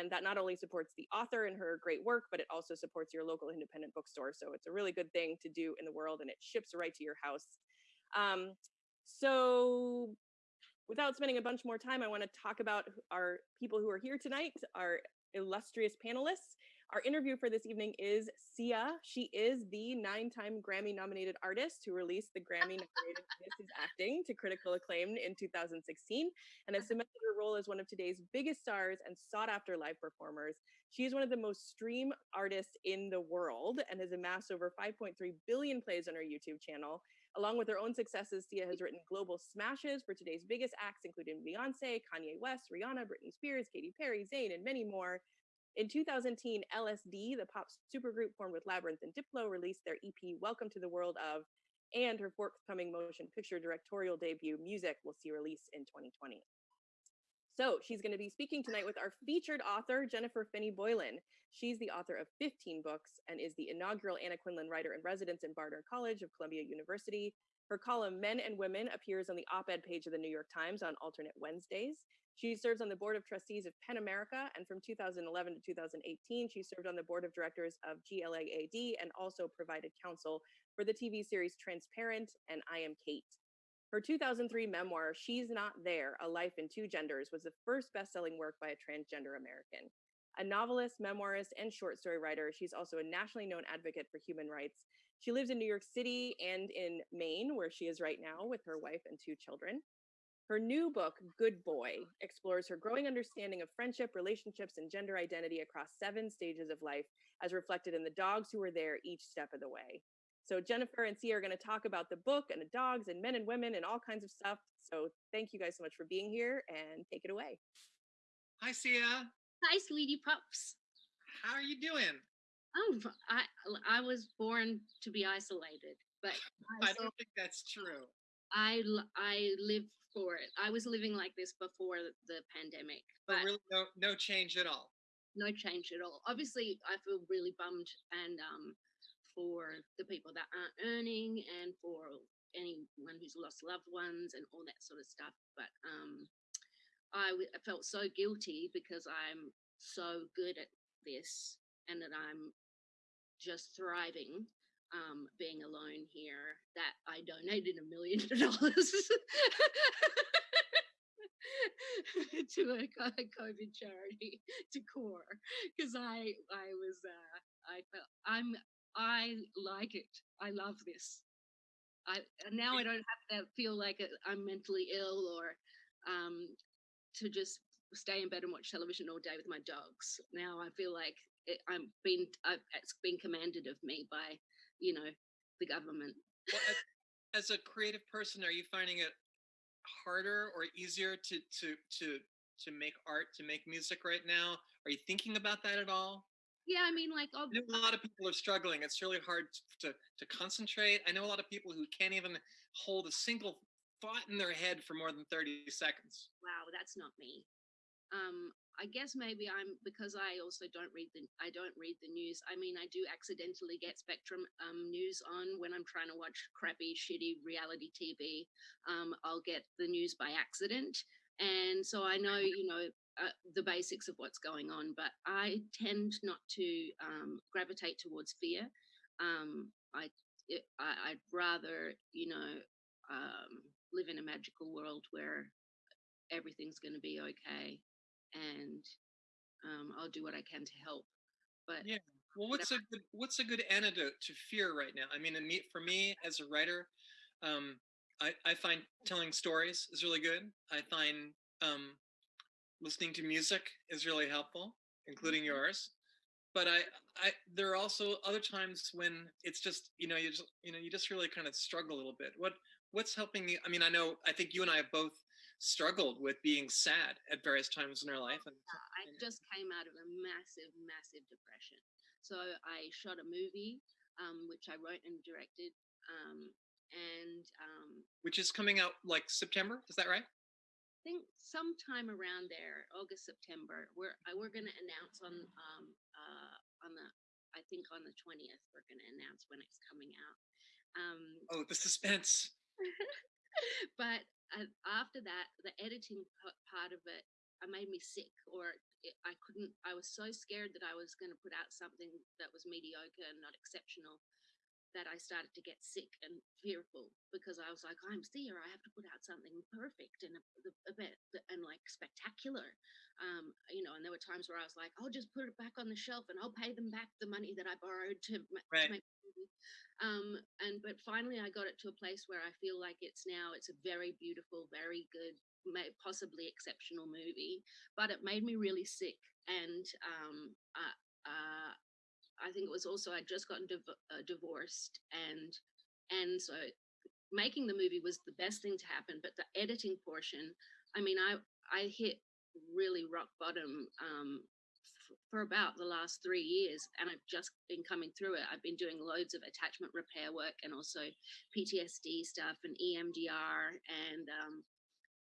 And that not only supports the author and her great work, but it also supports your local independent bookstore. So it's a really good thing to do in the world and it ships right to your house. Um, so without spending a bunch more time, I want to talk about our people who are here tonight, our illustrious panelists. Our interview for this evening is Sia. She is the nine-time Grammy-nominated artist who released the Grammy-nominated This Is Acting to critical acclaim in 2016 and has cemented her role as one of today's biggest stars and sought-after live performers. She is one of the most streamed artists in the world and has amassed over 5.3 billion plays on her YouTube channel. Along with her own successes, Sia has written global smashes for today's biggest acts, including Beyonce, Kanye West, Rihanna, Britney Spears, Katy Perry, Zayn, and many more. In 2010, LSD, the pop supergroup formed with Labrinth and Diplo, released their EP Welcome to the World of, and her forthcoming motion picture directorial debut, Music, will see release in 2020. So she's going to be speaking tonight with our featured author, Jennifer Finney Boylan. She's the author of 15 books and is the inaugural Anna Quindlen Writer in Residence in Barnard College of Columbia University. Her column, Men and Women, appears on the op-ed page of the New York Times on alternate Wednesdays. She serves on the board of trustees of PEN America, and from 2011 to 2018, she served on the board of directors of GLAAD and also provided counsel for the TV series Transparent and I Am Cait. Her 2003 memoir, She's Not There, A Life in Two Genders, was the first best-selling work by a transgender American. A novelist, memoirist, and short story writer, she's also a nationally known advocate for human rights. She lives in New York City and in Maine, where she is right now with her wife and two children. Her new book, Good Boy, explores her growing understanding of friendship, relationships, and gender identity across seven stages of life, as reflected in the dogs who were there each step of the way. So Jennifer and Sia are going to talk about the book and the dogs and men and women and all kinds of stuff. So thank you guys so much for being here and take it away. Hi, Sia. Hi, sweetie pups. How are you doing? Oh, I I was born to be isolated, but I, I don't think that's true. I I live for it. I was living like this before the pandemic, but really no no change at all. No change at all. Obviously, I feel really bummed and um for the people that aren't earning and for anyone who's lost loved ones and all that sort of stuff. But um I, I felt so guilty because I'm so good at this and that I'm just thriving um, being alone here that I donated a million dollars to a COVID charity to CORE because I I was uh, I felt I'm I like it. I love this. I now I don't have to feel like I'm mentally ill or um, to just stay in bed and watch television all day with my dogs. Now I feel like I'm been I've, it's been commanded of me by you know, the government. Well, as, as a creative person, are you finding it harder or easier to to to to make art, to make music right now? Are you thinking about that at all? Yeah, I mean, like I know a lot of people are struggling. It's really hard to to concentrate. I know a lot of people who can't even hold a single thought in their head for more than 30 seconds. Wow, that's not me. Um, I guess maybe I'm because I also don't read the I don't read the news. I mean, I do accidentally get Spectrum um, news on when I'm trying to watch crappy, shitty reality TV. Um, I'll get the news by accident, and so I know you know uh, the basics of what's going on. But I tend not to um, gravitate towards fear. Um, I, it, I would rather you know um, live in a magical world where everything's going to be okay and um, I'll do what I can to help. But yeah, well, what's a good what's a good antidote to fear right now? I mean, for me as a writer, um, I, I find telling stories is really good. I find um, listening to music is really helpful, including mm-hmm. yours. But I, I, there are also other times when it's just, you know, you just, you know, you just really kind of struggle a little bit. What, what's helping you? I mean, I know, I think you and I have both struggled with being sad at various times in her life. And, I just came out of a massive, massive depression. So I shot a movie, um, which I wrote and directed, um, and um, which is coming out like September. Is that right? I think sometime around there, August, September. We're we're going to announce on um, uh, on the I think on the twentieth. We're going to announce when it's coming out. Um, oh, the suspense. but uh, after that, the editing part of it, it made me sick, or I couldn't. I was so scared that I was going to put out something that was mediocre and not exceptional that I started to get sick and fearful because I was like, I'm Sia. I have to put out something perfect and a, a bit and like spectacular. Um, you know, and there were times where I was like, I'll just put it back on the shelf and I'll pay them back the money that I borrowed to, right. to make um, and but finally I got it to a place where I feel like it's now it's a very beautiful, very good, may, possibly exceptional movie. But it made me really sick, and um, uh, uh, I think it was also I'd just gotten div- uh, divorced, and and so making the movie was the best thing to happen. But the editing portion, I mean, I I hit really rock bottom um, for about the last three years and I've just been coming through it. I've been doing loads of attachment repair work and also PTSD stuff and EMDR and um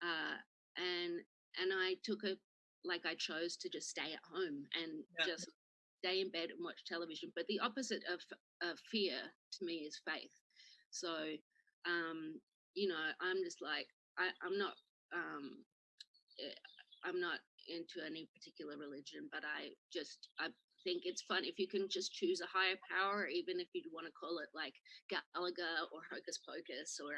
uh and and I took a like I chose to just stay at home and yeah. just stay in bed and watch television. But the opposite of of fear to me is faith. So um you know I'm just like I, I'm not um eh, I'm not into any particular religion, but I just I think it's fun if you can just choose a higher power, even if you want to call it like Galaga or Hocus Pocus or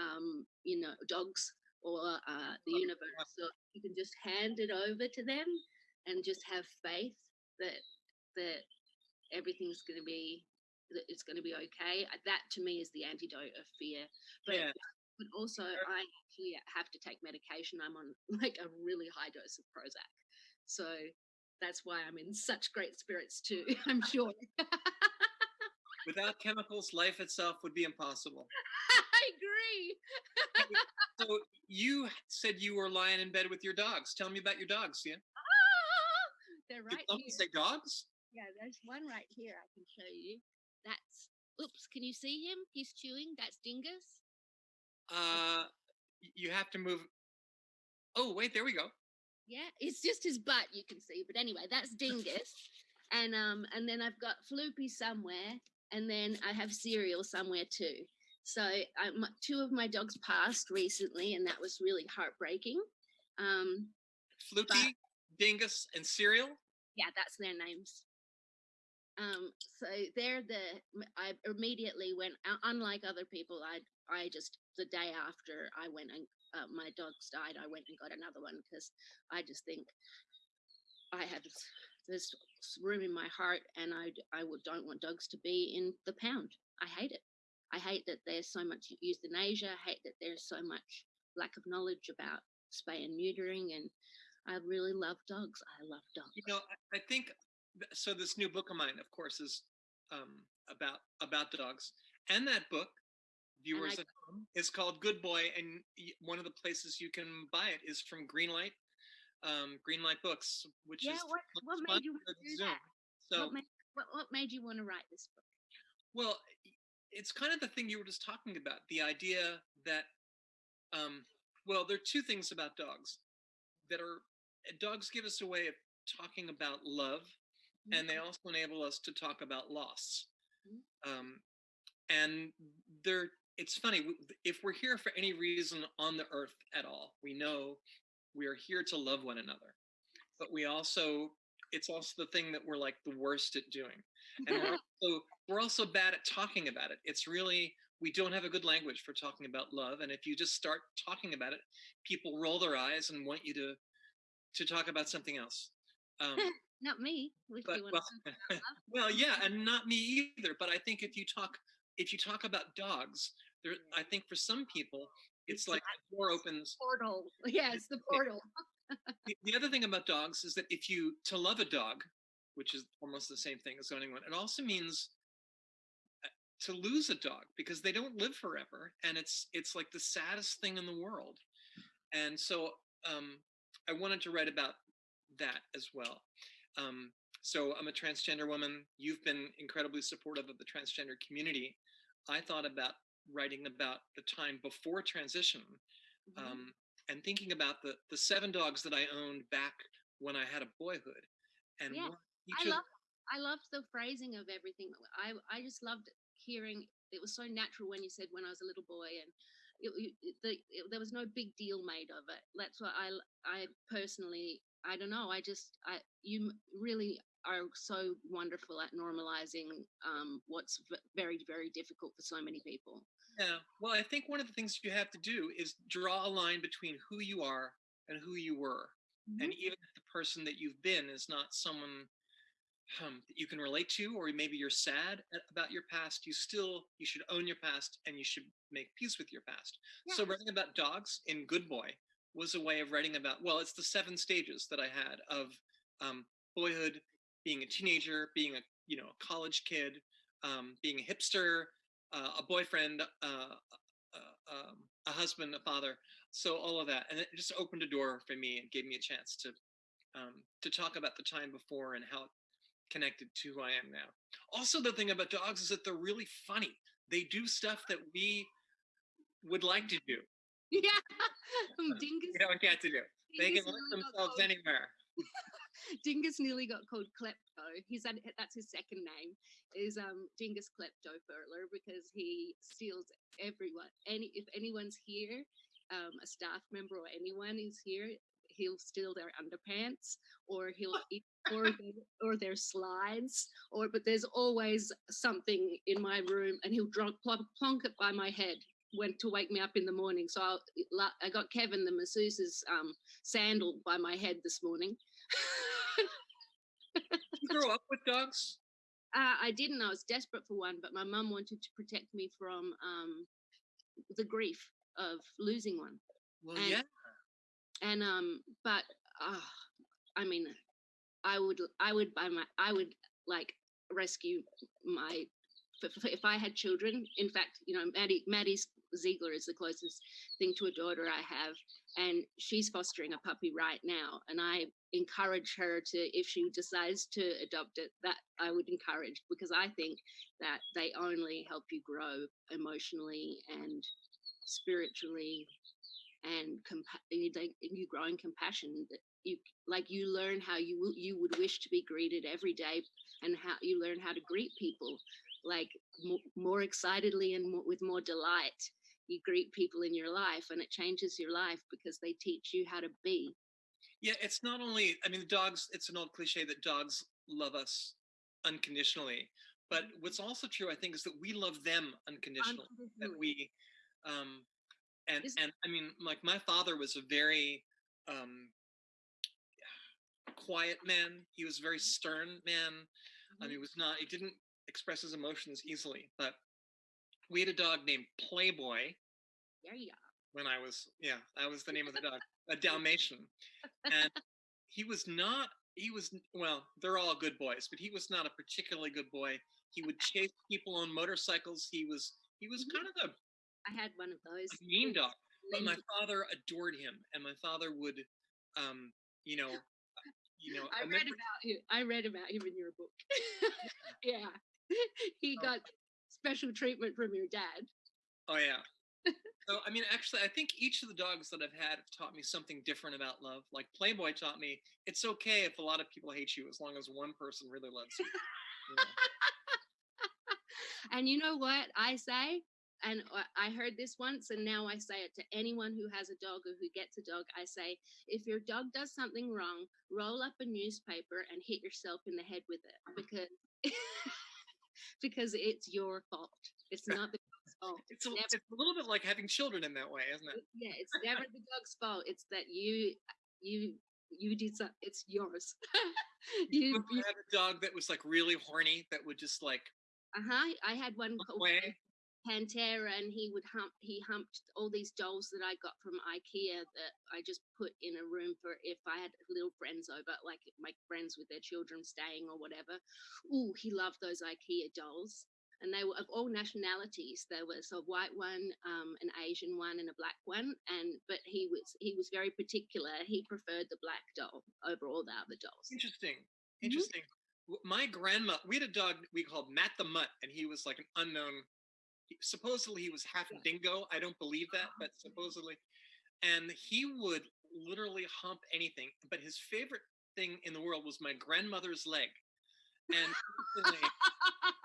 um, you know dogs or uh, the universe. So you can just hand it over to them and just have faith that that everything's going to be that it's going to be okay. That to me is the antidote of fear. But yeah but also I actually have to take medication. I'm on like a really high dose of Prozac. So that's why I'm in such great spirits too, I'm sure. Without chemicals, life itself would be impossible. I agree. so you said you were lying in bed with your dogs. Tell me about your dogs, yeah? Ah, they're right Did here. say dogs? Yeah, there's one right here I can show you. That's, oops, can you see him? He's chewing. That's Dingus. Uh, you have to move. Oh, wait, there we go. Yeah, it's just his butt you can see. But anyway, that's Dingus. and um, and then I've got Floopy somewhere, and then I have Cereal somewhere too. So I, my, two of my dogs passed recently, and that was really heartbreaking. Um, Floopy, Dingus, and Cereal. Yeah, that's their names. Um, so they're the. I immediately went. Unlike other people, I I just the day after I went and uh, my dogs died, I went and got another one because I just think I have this room in my heart, and I I would, don't want dogs to be in the pound. I hate it. I hate that there's so much euthanasia. I hate that there's so much lack of knowledge about spay and neutering, and I really love dogs. I love dogs. You know, I, I think so. This new book of mine, of course, is um, about about the dogs, and that book viewers at home. It's called Good Boy, and one of the places you can buy it is from Greenlight, um, Greenlight Books, which yeah, is what what made you want to do Zoom. that? So what made, what, what made you want to write this book? Well, it's kind of the thing you were just talking about. The idea that, um, well, there are two things about dogs that are dogs give us a way of talking about love, mm-hmm. and they also enable us to talk about loss. Mm-hmm. Um, and they're it's funny if we're here for any reason on the earth at all we know we are here to love one another but we also it's also the thing that we're like the worst at doing and we're also, we're also bad at talking about it it's really we don't have a good language for talking about love and if you just start talking about it people roll their eyes and want you to to talk about something else um, not me but, well, well yeah and not me either but i think if you talk if you talk about dogs, there, I think for some people, it's, like the door opens. Portal. Yeah, it's the portal. the, the other thing about dogs is that if you, to love a dog, which is almost the same thing as owning one, it also means uh, to lose a dog because they don't live forever and it's it's like the saddest thing in the world and so um, i wanted to write about that as well um, so I'm a transgender woman. You've been incredibly supportive of the transgender community. I thought about writing about the time before transition mm-hmm. um, and thinking about the, the seven dogs that I owned back when I had a boyhood. And yeah, I love I loved the phrasing of everything. I I just loved hearing. It was so natural when you said when I was a little boy, and it, it, the, it, there was no big deal made of it. That's what I I personally I don't know. I just, I, you really are so wonderful at normalizing um, what's v- very, very difficult for so many people. Yeah. Well, I think one of the things you have to do is draw a line between who you are and who you were. And even if the person that you've been is not someone um, that you can relate to, or maybe you're sad about your past, you still you should own your past and you should make peace with your past. So writing about dogs in Good Boy was a way of writing about well, it's the seven stages that I had of um, boyhood, being a teenager, being a you know a college kid, um, being a hipster, uh, a boyfriend, uh, uh, um, a husband, a father. So all of that, and it just opened a door for me and gave me a chance to um, to talk about the time before and how it connected to who I am now. Also, the thing about dogs is that they're really funny. They do stuff that we would like to do. Yeah. Um, Dingus, We don't get to do. They can got themselves anywhere. Dingus nearly got called Klepto. He's had, that's his second name is um Dingus Klepto Furler because he steals everyone. Any if anyone's here, um, a staff member or anyone is here, he'll steal their underpants or he'll eat or or their slides or but there's always something in my room and he'll drunk plonk, plonk it by my head when to wake me up in the morning. So I'll, I got Kevin the masseuse's um, sandal by my head this morning. You grow up with dogs? Uh, I didn't. I was desperate for one, but my mum wanted to protect me from um, the grief of losing one. Well, And- yeah. And um, but uh, I mean, I would, I would buy my, I would like rescue my. If, I had children, in fact, you know, Maddie, Maddie Ziegler is the closest thing to a daughter I have, and she's fostering a puppy right now. And I encourage her to, if she decides to adopt it, that I would encourage because I think that they only help you grow emotionally and spiritually and you, grow in compassion you like you learn how you you would wish to be greeted every day and how you learn how to greet people like more, more excitedly and more, with more delight you greet people in your life and it changes your life because they teach you how to be Yeah, it's not only, I mean, dogs, it's an old cliche that dogs love us unconditionally. But what's also true, I think, is that we love them unconditionally. That we, um, and, Is- and I mean, like my father was a very um, quiet man. He was a very stern man. I mean, he was not, he didn't express his emotions easily. But we had a dog named Playboy there you go when I was yeah, that was the name of the dog, a Dalmatian, and he was not. He was well, they're all good boys, but he was not a particularly good boy. He would chase people on motorcycles. He was he was Mhm. kind of a, i had one of those mean dog, but my father adored him, and my father would, um, you know, you know, I read about him. I read about him in your book. yeah, he Oh. got special treatment from your dad. Oh yeah. So I mean, actually, I think each of the dogs that I've had have taught me something different about love. Like Playboy taught me it's okay if a lot of people hate you as long as one person really loves you. know? And you know what I say? And uh, I heard this once, and now I say it to anyone who has a dog or who gets a dog. I say, if your dog does something wrong, roll up a newspaper and hit yourself in the head with it because because it's your fault. It's not the fault. It's a, never- it's a little bit like having children in that way, isn't it? yeah, it's never the dog's fault. It's that you you you did something. It's yours. you, I had a dog that was like really horny that would just like uh huh. I had one called away. Pantera, and he would hump. He humped all these dolls that I got from IKEA that I just put in a room for if I had little friends over, like my friends with their children staying or whatever. Ooh, he loved those IKEA dolls. And they were of all nationalities. There was a white one, um, an Asian one, and a black one. And but he was he was very particular. He preferred the black doll over all the other dolls. Interesting. Mhm. Interesting. W- My grandma, we had a dog we called Matt the Mutt, and he was like an unknown. Supposedly he was half dingo. I don't believe that, but supposedly, and he would literally hump anything. But his favorite thing in the world was my grandmother's leg, and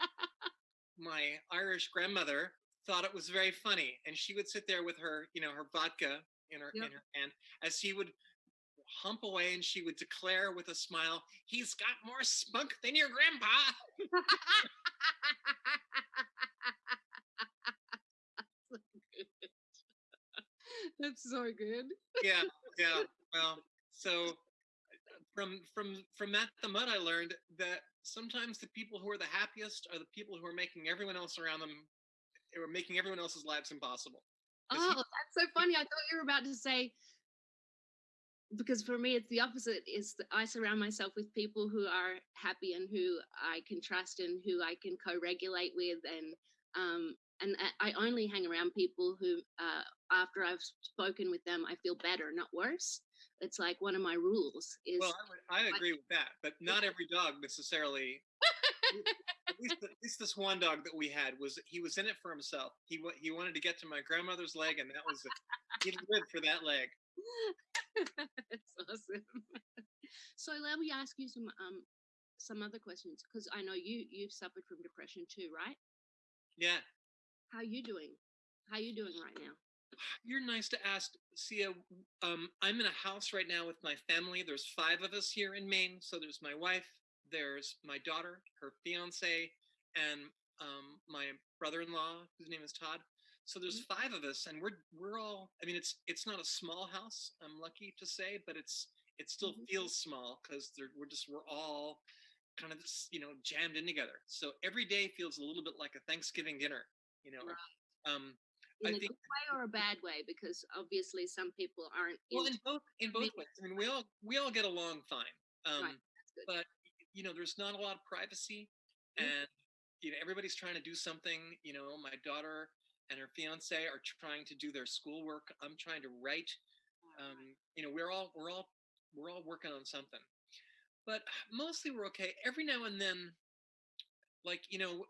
my Irish grandmother thought it was very funny, and she would sit there with her, you know, her vodka in her Yep. in her hand as he would hump away and she would declare with a smile, "He's got more spunk than your grandpa." That's so good. yeah, yeah. Well, so from from from Matt the Mud, I learned that sometimes the people who are the happiest are the people who are making everyone else around them, or making everyone else's lives impossible Oh, that's so funny. I thought you were about to say because for me it's the opposite. Is that I surround myself with people who are happy and who I can trust and who I can co-regulate with, and um, and I- I only hang around people who, uh, after I've spoken with them, I feel better, not worse. It's like one of my rules is Well, I, would, I agree with that, but not every dog necessarily. at least, at least this one dog that we had was he was in it for himself. He he wanted to get to my grandmother's leg, and that was it. He lived for that leg. That's awesome. so let me ask you some um some other questions because I know you you've suffered from depression too, right? Yeah, How you doing? How you doing right now? You're nice to ask, Sia. Um, I'm in a house right now with my family. There's five of us here in Maine. So there's my wife, there's my daughter, her fiance, and um, my brother-in-law, whose name is Todd. So there's five of us, and we're we're all. I mean, it's it's not a small house. I'm lucky to say, but it's it still Mhm. feels small because we're just we're all kind of just, you know jammed in together. So every day feels a little bit like a Thanksgiving dinner. You know, um, In I a think- good way or a bad way? Because obviously some people aren't. well in both in both ways i mean we all we all get along fine um good. but you know there's not a lot of privacy Mhm. and you know everybody's trying to do something you know my daughter and her fiance are trying to do their schoolwork i'm trying to write um you know we're all we're all we're all working on something but mostly we're okay every now and then like you know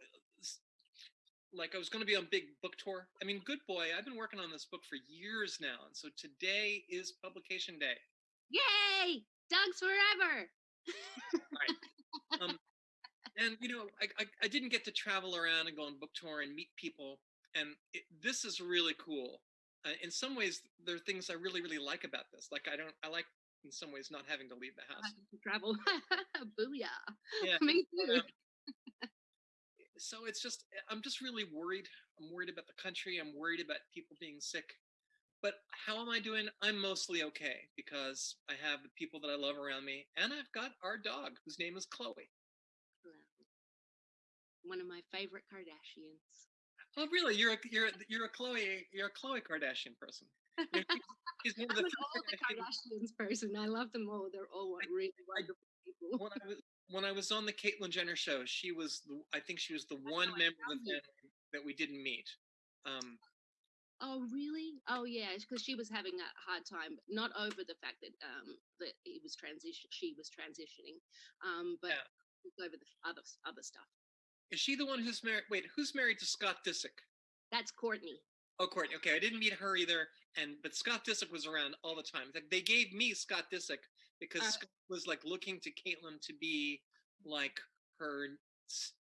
like i was going to be on big book tour i mean good boy i've been working on this book for years now and so today is publication day Yay! Dogs forever. um, and you know I, I i didn't get to travel around and go on book tour and meet people and it, this is really cool uh, in some ways there are things i really really like about this like i don't i like in some ways not having to leave the house to travel. Booyah. Yeah, Me too. um, so it's just eh, i'm just really worried i'm worried about the country i'm worried about people being sick but how am i doing i'm mostly okay because i have the people that i love around me and i've got our dog whose name is chloe One of my favorite Kardashians. Oh, really? You're a you're a, you're a Chloe you're a Chloe Kardashian person. She's- she's one of I'm the an all the Kardashians person. I love them all. They're all really wonderful people. when I was when I was on the Caitlyn Jenner show, she was the, I think she was the one member of the family that we didn't meet. Um, Oh, really? Oh, yeah, because she was having a hard time, not over the fact that um that he was transition, she was transitioning, um, but Yeah. over the other other stuff. is she the one who's married? Wait, who's married to Scott Disick? That's Kourtney. Oh, Kourtney. Okay, I didn't meet her either. And but Scott Disick was around all the time. They gave me Scott Disick because Uh, Scott was like looking to Caitlyn to be like her,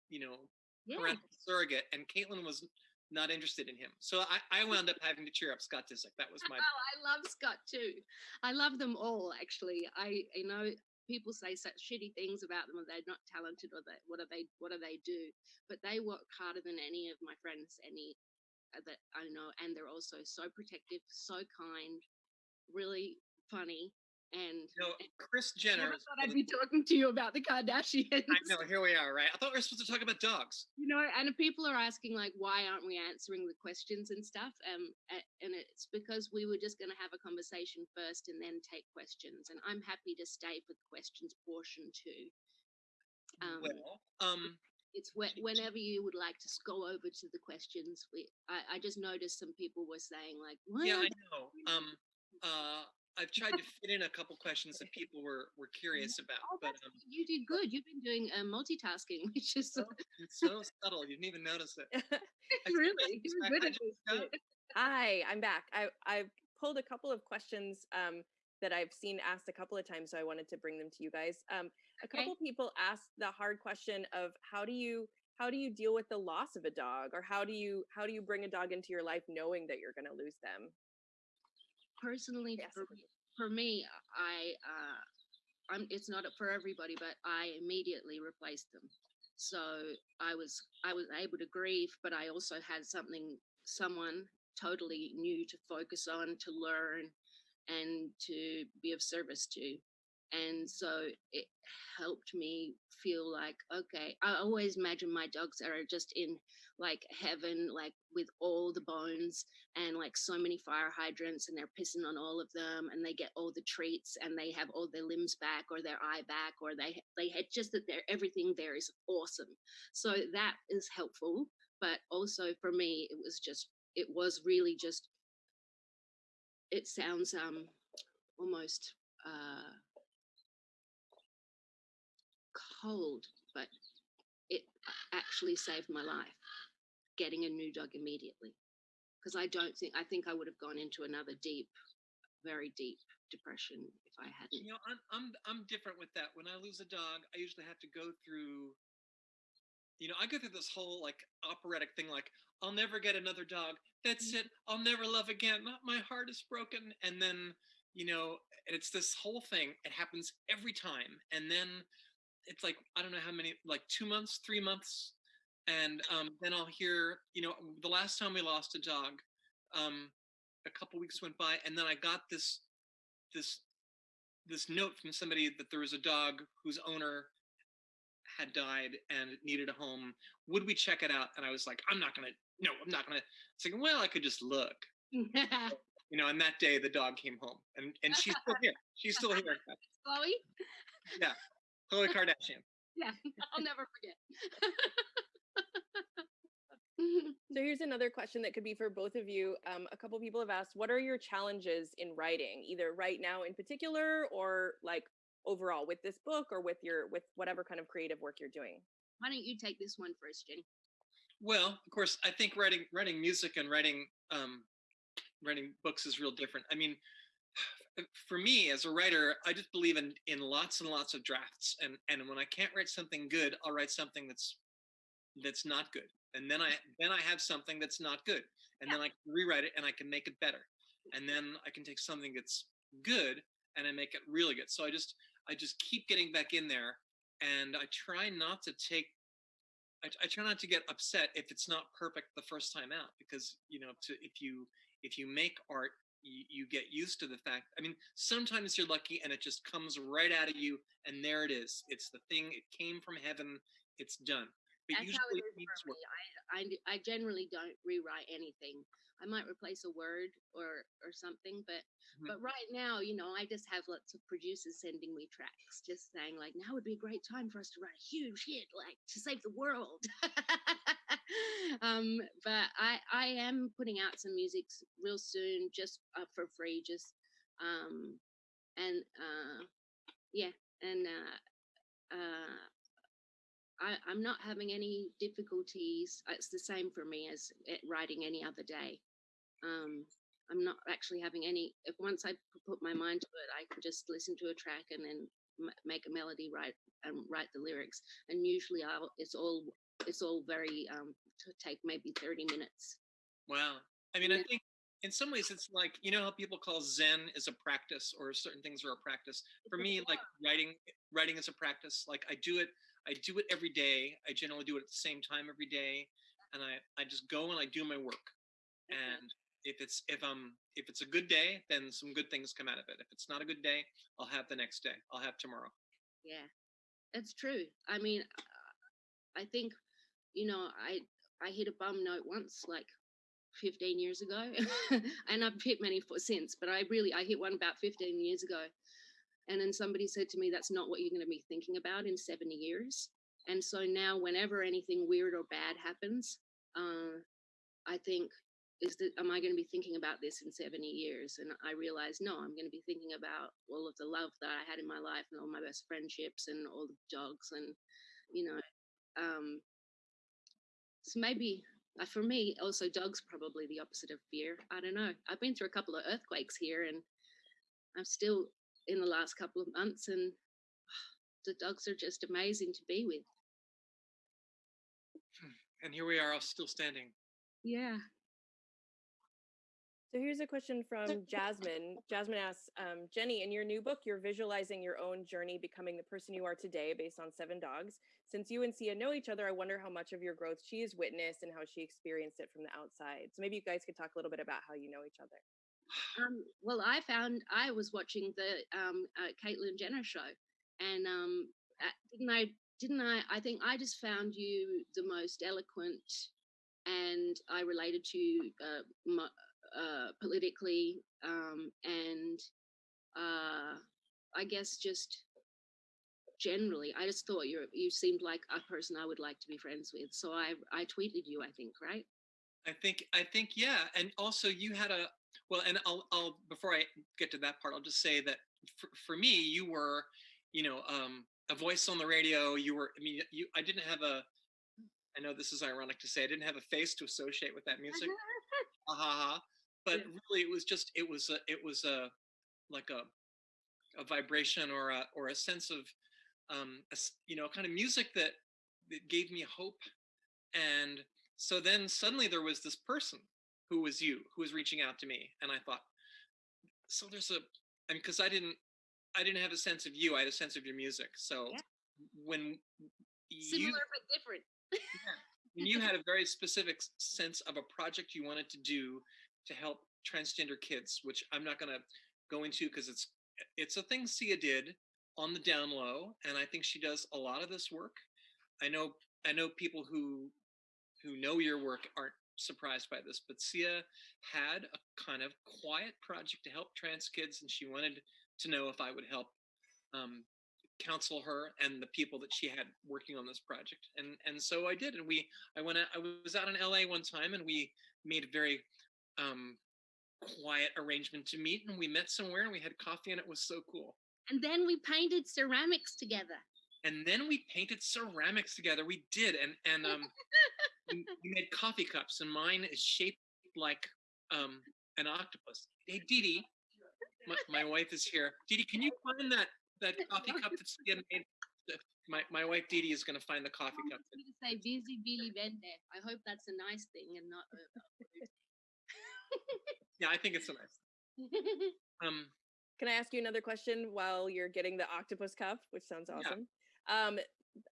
you know, Yeah, parental surrogate, and Caitlyn was not interested in him. So I, I wound up having to cheer up Scott Disick. That was my. Oh, I love Scott too. I love them all actually. I you know people say such shitty things about them, or they're not talented, or they what are they what do they do? But they work harder than any of my friends, any uh, that I know, and they're also so protective, so kind, really funny, and. You know, Kris Jenner. Is thought I'd be talking to you about the Kardashians. I know. Here we are, right? I thought we were supposed to talk about dogs. you know and people are asking like why aren't we answering the questions and stuff um and it's because we were just going to have a conversation first and then take questions and i'm happy to stay for the questions portion too um, well, um, it's whe- whenever you would like to go over to the questions we i, I just noticed some people were saying like what yeah, I know. Um, uh, I've tried to fit in a couple questions that people were were curious about, oh, but um, you did good you've been doing uh, multitasking which is so- it's so subtle you didn't even notice it. I think really that's you're right. good I at just this know. shit. Hi, I'm back. I I pulled a couple of questions um, that I've seen asked a couple of times, so I wanted to bring them to you guys. Um, a Okay. couple people asked the hard question of how do you how do you deal with the loss of a dog, or how do you how do you bring a dog into your life knowing that you're going to lose them? Personally Yes. for me, for me, I uh, I'm it's not for everybody, but I immediately replaced them. So I was I was able to grieve, but I also had something someone totally new to focus on, to learn, and to be of service to. And so it helped me feel like, okay, I always imagine my dogs are just in like heaven, like with all the bones and like so many fire hydrants, and they're pissing on all of them, and they get all the treats, and they have all their limbs back or their eye back, or they they had just that they're everything there is awesome. So that is helpful, but also for me, it was just it was really just it sounds um almost uh cold, but it actually saved my life getting a new dog immediately. Because I don't think, I think I would have gone into another deep, very deep depression if I hadn't. You know, I'm I'm I'm different with that. When I lose a dog, I usually have to go through you know, I go through this whole like operatic thing like I'll never get another dog. That's Mm. it. I'll never love again. My my heart is broken. And then, you know, and it's this whole thing. It happens every time. And then it's like I don't know how many like 2 months, 3 months and um then I'll hear, you know, the last time we lost a dog, um a couple weeks went by and then I got this this this note from somebody that there was a dog whose owner had died and needed a home. Would we check it out? And I was like, I'm not gonna. No, I'm not gonna. It's like, well, I could just look, you know. And that day, the dog came home, and and she's still here. She's still here. Chloe? Yeah, Chloe Kardashian. Yeah, I'll never forget. So here's another question that could be for both of you. Um, a couple people have asked, what are your challenges in writing, either right now in particular, or like overall with this book, or with your with whatever kind of creative work you're doing? Why don't you take this one first, Jenny? Well, of course, I think writing writing music and writing um, writing books is real different. I mean, for me as a writer, I just believe in in lots and lots of drafts, and and when I can't write something good, I'll write something that's that's not good, and then I then I have something that's not good, and then I can rewrite it and I can make it better, and then I can take something that's good and I make it really good. So I just I just keep getting back in there, and I try not to take I, I try not to get upset if it's not perfect the first time out because you know to if you if you make art you, you get used to the fact i mean sometimes you're lucky and it just comes right out of you and there it is. It's the thing it came from heaven it's done but That's how usually it it is for me. I, I, I generally don't rewrite anything. I might replace a word or or something, but Mhm. but right now, you know, I just have lots of producers sending me tracks, just saying like, now would be a great time for us to write a huge hit, like to save the world. um, but I I am putting out some music real soon, just uh, for free, just um, and uh, yeah, and uh, uh, I, I'm not having any difficulties. It's the same for me as writing any other day. Um, I'm not actually having any. If once I put my mind to it, I can just listen to a track and then m- make a melody, write and write the lyrics. And usually, I'll it's all it's all very um to take maybe 30 minutes. wow i mean i think in some ways it's like you know how people call zen is a practice or certain things are a practice for me like writing writing is a practice like i do it i do it every day i generally do it at the same time every day and i i just go and i do my work Okay. and if it's if I'm if it's a good day then some good things come out of it if it's not a good day i'll have the next day i'll have tomorrow Yeah, it's true. I mean, uh, I think, you know, I I hit a bum note once, like 15 years ago, and I've hit many for since. But I really I hit one about 15 years ago, and then somebody said to me, "That's not what you're going to be thinking about in 70 years." And so now, whenever anything weird or bad happens, uh, I think. Is that am I going to be thinking about this in 70 years? And I realize no, I'm going to be thinking about all of the love that I had in my life and all my best friendships and all the dogs and you know um so maybe uh, for me also dogs probably the opposite of fear i don't know i've been through a couple of earthquakes here and i'm still in the last couple of months and the dogs are just amazing to be with and here we are all still standing yeah So here's a question from Jasmine. Jasmine asks, um, Jenny, in your new book, you're visualizing your own journey becoming the person you are today based on seven dogs. Since you and Sia know each other, I wonder how much of your growth she has witnessed and how she experienced it from the outside. So maybe you guys could talk a little bit about how you know each other. Um, well, I found I was watching the um, uh, Caitlyn Jenner show, and um, uh, didn't I? Didn't I? I think I just found you the most eloquent, and I related to you uh, uh, politically, um, and uh, I guess just generally, I just thought you you seemed like a person I would like to be friends with. So I I tweeted you, I think, right? I think I think yeah, and also you had a well, and I'll I'll before I get to that part, I'll just say that for, for me, you were, you know, um, a voice on the radio. You were, I mean, you I didn't have a. I know this is ironic to say I didn't have a face to associate with that music. ha ha. But really, it was just it was a it was a like a a vibration or a or a sense of um a you know kind of music that that gave me hope and so then suddenly there was this person who was you who was reaching out to me and i thought so there's a i mean because i didn't i didn't have a sense of you i had a sense of your music so Yeah. when you Similar but different. yeah, when you had a very specific sense of a project you wanted to do to help transgender kids, which I'm not going to go into because it's it's a thing Sia did on the down low, and I think she does a lot of this work. I know I know people who who know your work aren't surprised by this, but Sia had a kind of quiet project to help trans kids, and she wanted to know if I would help um, counsel her and the people that she had working on this project and and so i did and we i went out, i was out in la one time and we made a very um quiet arrangement to meet and we met somewhere and we had coffee and it was so cool And then we painted ceramics together. and then we painted ceramics together we did and and um we, we made coffee cups and mine is shaped like um an octopus hey Dee Dee, my, my wife is here Dee Dee, can you find that that coffee cup that's been made my, my wife Dee Dee is going to find the coffee I cup want you to say busy Vende. I hope that's a nice thing and not a, a yeah i think it's a nice thing. um Can I ask you another question while you're getting the octopus cup, which sounds Yeah. awesome? Um,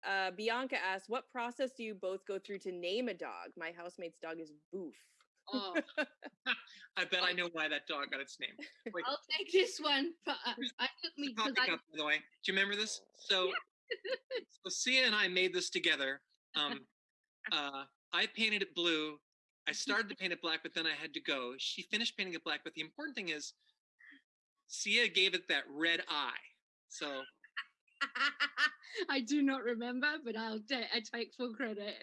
uh, Bianca asks, what process do you both go through to name a dog? My housemate's dog is Boof. oh, I bet I know why that dog got its name. Wait, I'll take this one. But uh, I took me the because I cup, by the way. Do you remember this? So, so Sia and I made this together. Um, uh, I painted it blue. I started to paint it black, but then I had to go. She finished painting it black, but the important thing is, Sia gave it that red eye. So I do not remember, but I'll ta- I take full credit.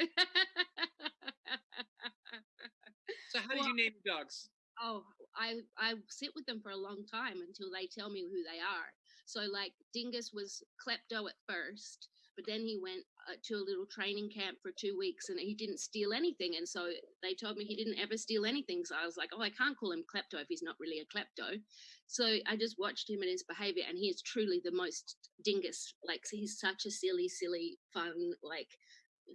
So how do Well- you name your dogs? oh, I I sit with them for a long time until they tell me who they are. So like Dingus was klepto at first, but then he went uh, to a little training camp for two weeks and he didn't steal anything. And so they told me he didn't ever steal anything. So I was like, oh, I can't call him klepto if he's not really a klepto. So I just watched him and his behavior, and he is truly the most dingus. Like he's such a silly, silly, fun, like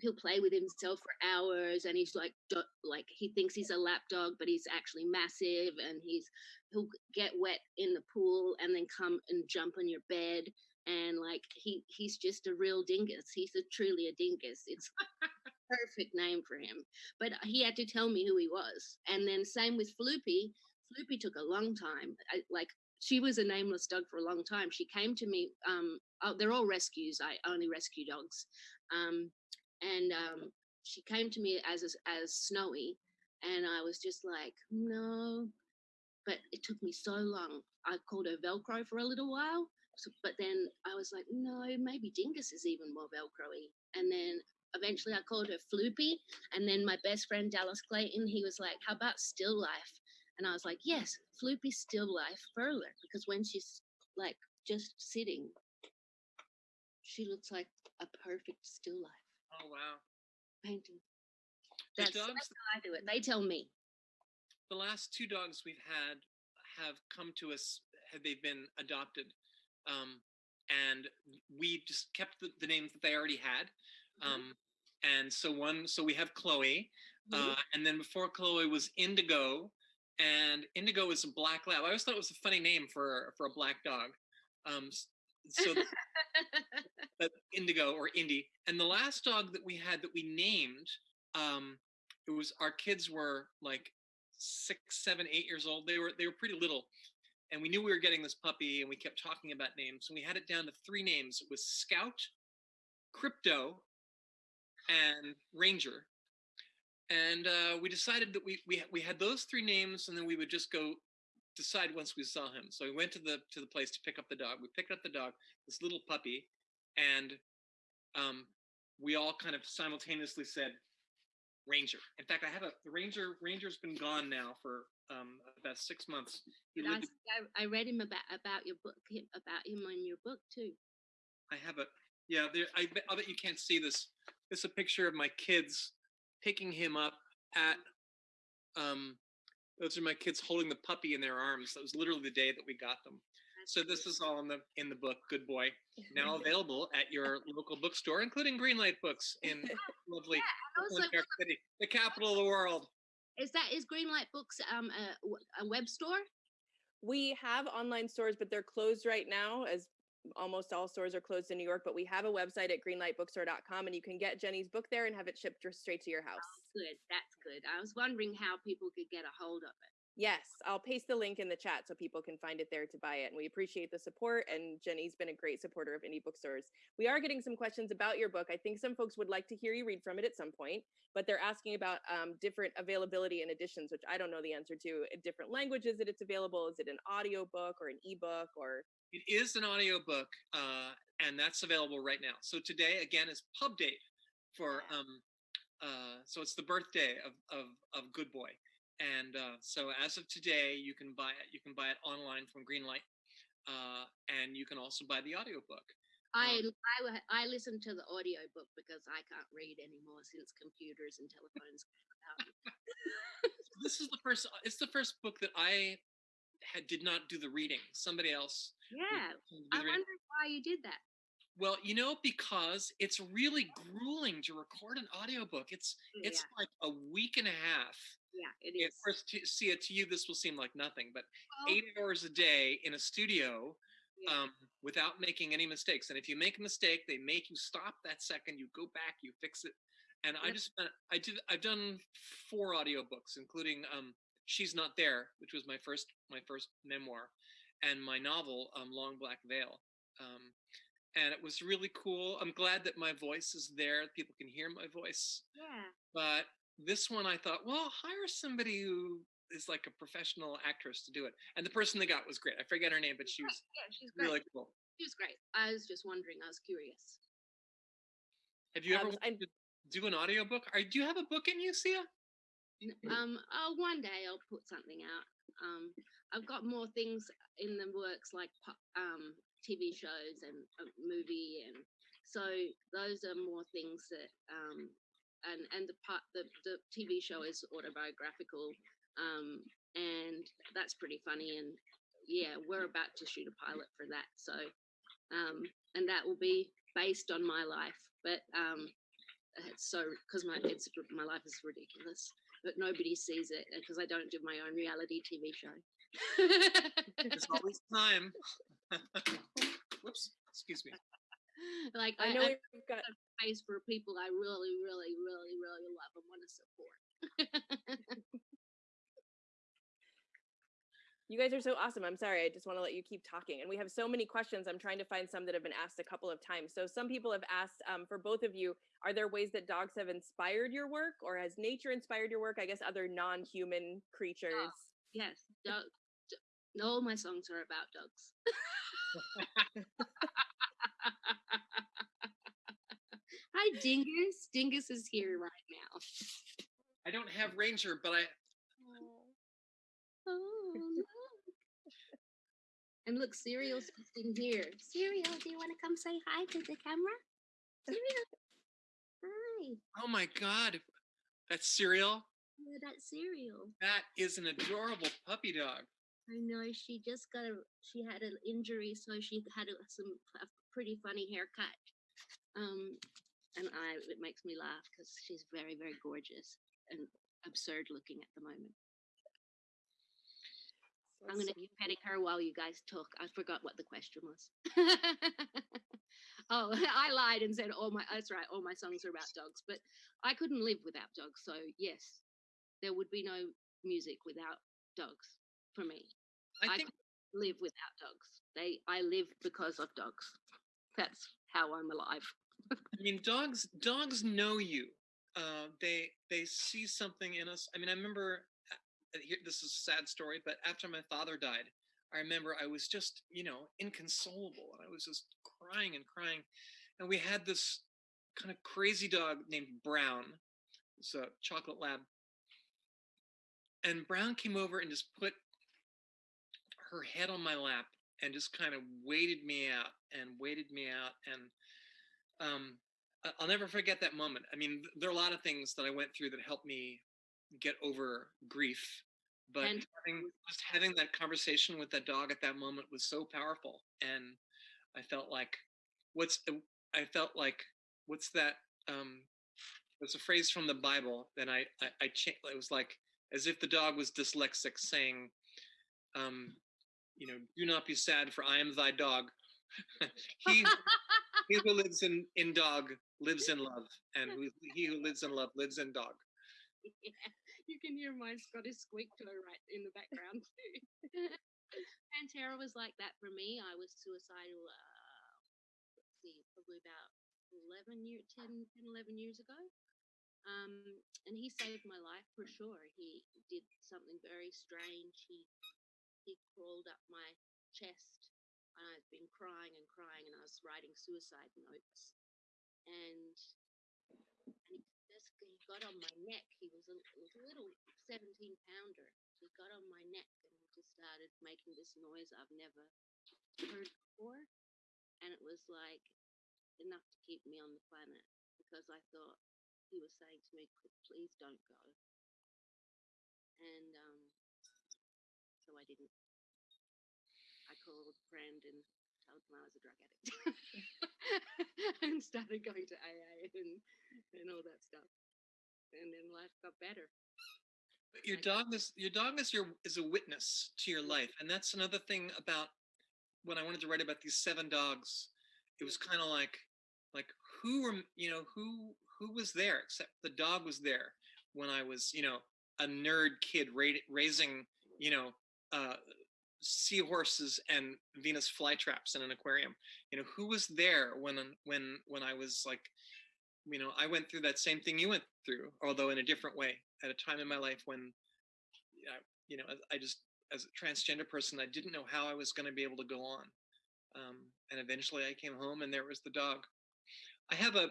he'll play with himself for hours and he's like like he thinks he's a lap dog but he's actually massive and he's he'll get wet in the pool and then come and jump on your bed and like he he's just a real dingus. He's a truly a dingus. It's perfect name for him. But he had to tell me who he was. And then same with floopy floopy took a long time I, like she was a nameless dog for a long time she came to me um oh, they're all rescues i only rescue dogs um and um, she came to me as as Snowy, and I was just like, no. But it took me so long. I called her Velcro for a little while, so, but then I was like, no, maybe Dingus is even more Velcro-y. And then eventually I called her Floopy, and then my best friend Dallas Clayton, he was like, how about Still Life? And I was like, yes, Floopy Still Life Furler, because when she's like just sitting, she looks like a perfect still life Oh wow! painting. That's, dogs, that's how I do it. They tell me. the last two dogs we've had have come to us. Have they been adopted? Um, and we just kept the, the names that they already had. Mhm. Um, and so one, so we have Chloe, Mhm. uh, and then before Chloe was Indigo, and Indigo is a black lab. I always thought it was a funny name for for a black dog. Um, so the- Indigo or Indy. And the last dog that we had that we named, um, it was our kids were like six, seven, eight years old. They were they were pretty little, and we knew we were getting this puppy, and we kept talking about names. And we had it down to three names. It was Scout, Crypto, and Ranger. And uh, we decided that we, we we had those three names, and then we would just go decide once we saw him. So we went to the to the place to pick up the dog. We picked up the dog, this little puppy, and um, we all kind of simultaneously said Ranger. In fact, I have a the Ranger. Ranger's been gone now for um, about six months. I, I- read him about about your book about him in your book too. I have a yeah. There, I bet, I bet you can't see this. This is a picture of my kids picking him up at. Um, those are my kids holding the puppy in their arms. That was literally the day that we got them. So this is all in the in the book. Good boy. Now available at your local bookstore, including Greenlight Books in lovely And also, New York City, the capital of the world. is that is Greenlight Books um a, w- a web store? We have online stores, but they're closed right now, as almost all stores are closed in New York. But we have a website at greenlightbookstore.com, and you can get Jenny's book there and have it shipped straight to your house. Good, that's good. I was wondering how people could get a hold of it. Yes, I'll paste the link in the chat so people can find it there to buy it. And we appreciate the support. And Jenny's been a great supporter of indie bookstores. We are getting some questions about your book. I think some folks would like to hear you read from it at some point, but they're asking about um, different availability and editions, which I don't know the answer to. In different languages that it's available. Is it an audio book or an ebook or? It is an audiobook, uh, and that's available right now. So today, again, is pub date for um, uh, so it's the birthday of of, of Good Boy, and uh, so as of today, you can buy it. You can buy it online from Greenlight, uh, and you can also buy the audiobook. I Um, I I listen to the audio book because I can't read anymore since computers and telephones. This is the first. It's the first book that I had did not do the reading. Somebody else. yeah, I reading. why you did that. Well, you know, because it's really grueling to record an audiobook. It's it's yeah, like a week and a half. yeah, it is. Is. first, to see it to you, this will seem like nothing, but eight hours a day in a studio yeah. um, without making any mistakes. And if you make a mistake, they make you stop that second. You go back, you fix it. And I just I did, I've done four audiobooks, including um, "She's Not There," which was my first, my first memoir, and my novel um, "Long Black Veil." Um, and it was really cool. I'm glad that my voice is there; people can hear my voice. yeah. But this one, I thought, well, hire somebody who is like a professional actress to do it. And the person they got was great. I forget her name, but she was Yeah, she's great. really cool. She was great. I was just wondering. I was curious. Have you ever Um, to do an audiobook? Are, do you have a book in you, Sia? Um, oh, one day I'll put something out. Um, I've got more things in the works, like um, TV shows and a movie, and so those are more things that um, and and the part the the TV show is autobiographical, um, and that's pretty funny. And yeah, we're about to shoot a pilot for that, so um, and that will be based on my life, but um, it's so because my it's my life is ridiculous but nobody sees it uh, because I don't do my own reality TV show. There's always time. Whoops. Excuse me. like I I, know I we've got face for people I really, really, really, really love and want to support. You guys are so awesome. I'm sorry. I just want to let you keep talking. And we have so many questions. I'm trying to find some that have been asked a couple of times. So some people have asked um, for both of you, are there ways that dogs have inspired your work or has nature inspired your work? I guess other non-human creatures. yes, dog. d- All my songs are about dogs. Hi, Dingus. Dingus is here right now. I don't have Ranger, but I Oh, look. And look, Cereal's sitting here. Cereal, do you want to come say hi to the camera? Cereal. Hi. oh my god. That's cereal. Yeah, that's Cereal. That is an adorable puppy dog. I know she just got a she had an injury, so she had a, some a pretty funny haircut. Um, and I it makes me laugh because she's very very gorgeous and absurd looking at the moment. I'm going to petting her while you guys talk. I forgot what the question was. oh, I lied and said all my. That's right. All my songs are about dogs, but I couldn't live without dogs. So yes, there would be no music without dogs for me. I I think Live without dogs. They. I live because of dogs. That's how I'm alive. I mean, dogs dogs know you. Uh, they they see something in us. I mean, I remember this is a sad story, but after my father died, I remember I was just you know inconsolable, and I was just crying and crying. And we had this kind of crazy dog named Brown. It's a chocolate lab. And Brown came over and just put her head on my lap and just kind of waited me out and waited me out and um, I'll never forget that moment. I mean, there are a lot of things that I went through that helped me get over grief, but And- having, just having that conversation with that dog at that moment was so powerful, and I felt like, what's I felt like, what's that? Um, there's a phrase from the Bible that I I, I it was like as if the dog was dyslexic, saying, um, you know, do not be sad, for I am thy dog. he he who lives in in dog lives in love, and who, he who lives in love lives in dog. yeah, you can hear my Scottish squeak toe right in the background too. Pantera was like that for me. I was suicidal. Uh, let's see, probably about 11 year, 10, 10, 11 years ago. Um, and he saved my life for sure. He did something very strange. He he crawled up my chest, and I'd been crying and crying, and I was writing suicide notes. And and he he got on my neck. He was a, was a little 17 pounder. He got on my neck and he just started making this noise I've never heard before. And it was like enough to keep me on the planet because I thought he was saying to me, please don't go. And um, so I didn't. I called and him I was a drug addict and started going to AA and, and all that stuff. And then life got better. But your I- dog is your dog is your is a witness to your life, and that's another thing about when I wanted to write about these seven dogs. It was kind of like like who were you know who who was there except the dog was there when I was you know a nerd kid ra- raising you know uh, seahorses and Venus flytraps in an aquarium. You know who was there when when when I was like you know I went through that same thing you went through, although in a different way at a time in my life when you know I just as a transgender person I didn't know how I was going to be able to go on. Um, and eventually I came home and there was the dog. I have a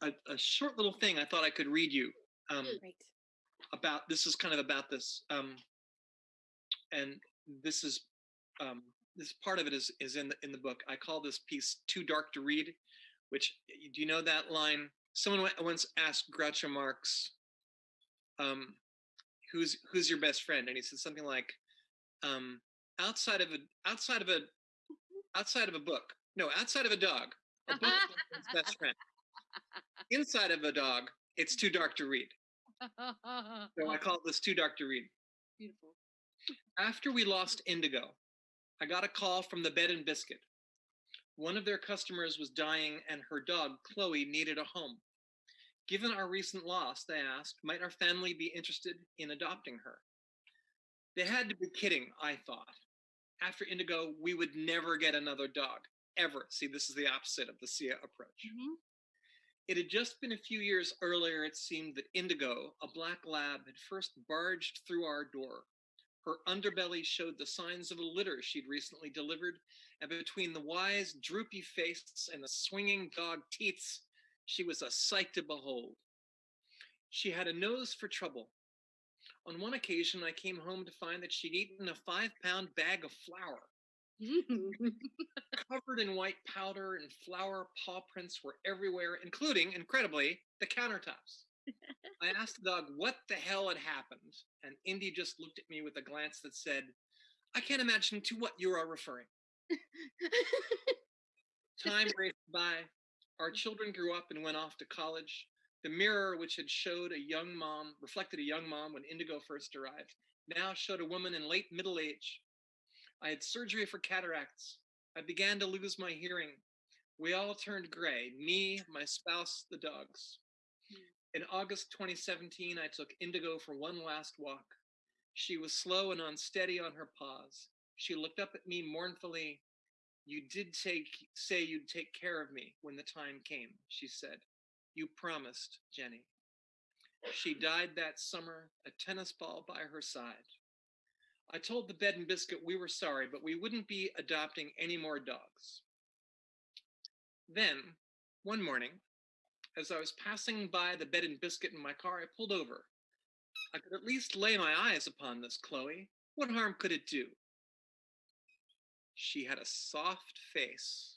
a, a, a short little thing I thought I could read you um, Right. about this is kind of about this um, and this is um, this part of it is is in the in the book. I call this piece too dark to read which do you know that line? Someone once asked groucho marx um, who's who's your best friend? And he said something like um, outside of a outside of a outside of a book no outside of a dog a book is best friend. Inside of a dog it's too dark to read. So i call this too dark to read. Beautiful. After we lost Indigo, I got a call from the Bed and Biscuit. One of their customers was dying and her dog, Chloe, needed a home. Given our recent loss, they asked, might our family be interested in adopting her? They had to be kidding, I thought. After Indigo, we would never get another dog, ever. See, this is the opposite of the Sia approach. Mhm. It had just been a few years earlier, it seemed, that Indigo, a black lab, had first barged through our door. Her underbelly showed the signs of a litter she'd recently delivered, and between the wise, droopy face and the swinging dog teats, she was a sight to behold. She had a nose for trouble. On one occasion, I came home to find that she'd eaten a five pound bag of flour. Covered in white powder and flour, paw prints were everywhere, including, incredibly, the countertops. I asked the dog what the hell had happened, and Indy just looked at me with a glance that said, I can't imagine to what you are referring. Time raced by. Our children grew up and went off to college. The mirror, which had showed a young mom, reflected a young mom when Indigo first arrived, now showed a woman in late middle age. I had surgery for cataracts. I began to lose my hearing. We all turned gray me, my spouse, the dogs. In August 2017, I took Indigo for one last walk. She was slow and unsteady on her paws. She looked up at me mournfully. You did take say you'd take care of me when the time came, she said. You promised, Jenny. She died that summer, a tennis ball by her side. I told the bed and biscuit we were sorry, but we wouldn't be adopting any more dogs. Then, one morning, as I was passing by the bed and biscuit in my car, I pulled over. I could at least lay my eyes upon this Chloe. What harm could it do? She had a soft face.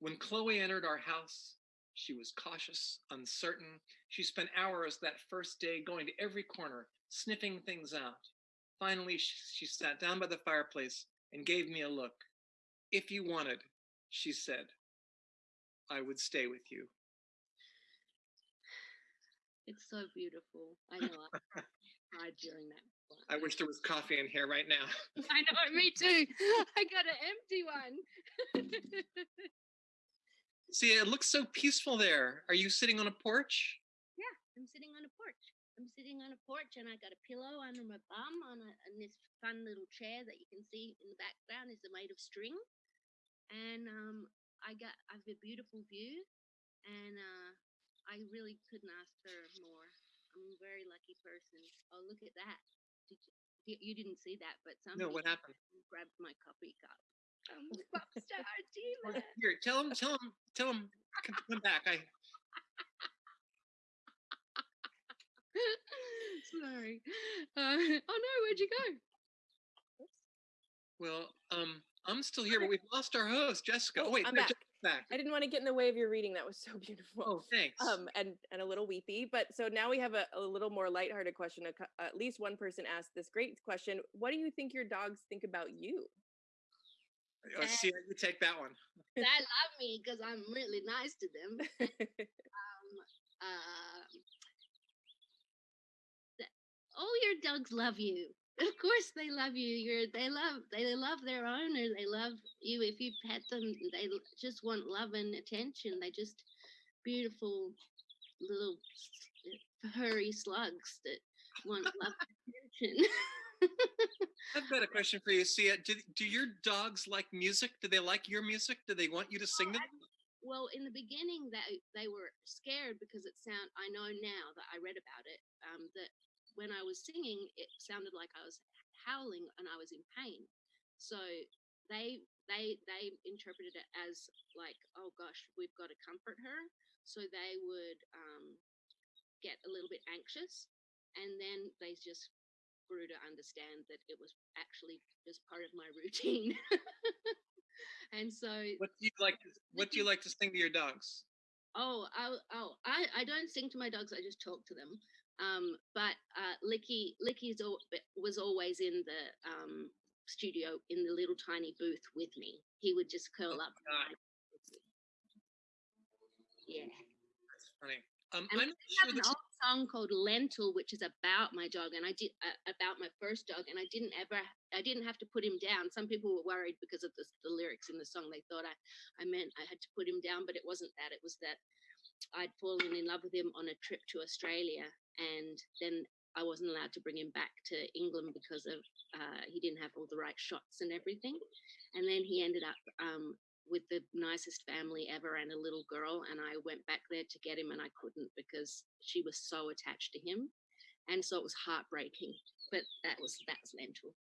When Chloe entered our house, she was cautious, uncertain. She spent hours that first day going to every corner, sniffing things out. Finally, she, she sat down by the fireplace and gave me a look. If you wanted, she said, I would stay with you. It's so beautiful. I know. I cried during that. one. I wish there was coffee in here right now. I know. Me too. I got an empty one. See, it looks so peaceful there. Are you sitting on a porch? yeah, I'm sitting on a porch. I'm sitting on a porch and I got a pillow under my bum on, a, this fun little chair that you can see in the background is made of string. And um, I got I've a beautiful view, and uh, I really couldn't ask for more. I'm a very lucky person. Oh, look at that! Did you, you- you didn't see that, but somebody No, what happened? grabbed my coffee cup. Um, pop star dealer. Here, tell him, tell him, tell him, come, come back. I, Sorry. Uh, oh no, where'd you go? well, um, I'm still here, but we've lost our host, Jessica. Oh, Oh, wait, I'm no, back. Jessica's back. I didn't want to get in the way of your reading. That was so beautiful. Oh, thanks. um and and a little weepy but so now we have a, a little more lighthearted question A at least one person asked this great question what do you think your dogs think about you Oh, see, you take that one. They love me because I'm really nice to them. um, uh, th- all your dogs love you. Of course, they love you. You're they love they love their owner. They love you. If you pet them, they just want love and attention. They just beautiful little furry slugs that want love and attention. I've got a question for you. See, do, do your dogs like music? Do they like your music? Do they want you to sing them? Well, in the beginning, they they were scared because it sound. I know now that I read about it. Um, that when I was singing, it sounded like I was howling and I was in pain. So they they they interpreted it as like, oh gosh, we've got to comfort her. So they would um, get a little bit anxious, and then they just grew to understand that it was actually just part of my routine. and so What do you like? To, what do you like to sing to your dogs? Oh, I, oh, I, I don't sing to my dogs. I just talk to them. Um, but uh, Licky, Licky's was always in the um, studio in the little tiny booth with me. He would just curl up. God. Yeah. That's funny. Um, And I'm we not sure have an old song called Lentil, which is about my dog, and I did uh, about my first dog, and I didn't ever, I didn't have to put him down. Some people were worried because of the, the lyrics in the song. They thought I, I meant I had to put him down, but it wasn't that. It was that I'd fallen in love with him on a trip to Australia, and then I wasn't allowed to bring him back to England because of uh, he didn't have all the right shots and everything. And then he ended up um, with the nicest family ever and a little girl. And I went back there to get him, and I couldn't because she was so attached to him, and so it was heartbreaking. But that was that was lentil.